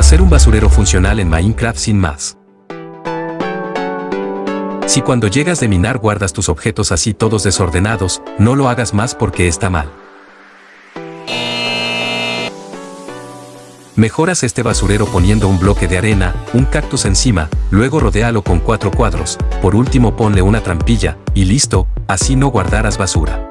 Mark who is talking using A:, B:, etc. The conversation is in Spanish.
A: hacer un basurero funcional en Minecraft sin más. Si cuando llegas de minar guardas tus objetos así todos desordenados, no lo hagas más porque está mal. Mejoras este basurero poniendo un bloque de arena, un cactus encima, luego rodéalo con cuatro cuadros, por último ponle una trampilla, y listo, así no guardarás basura.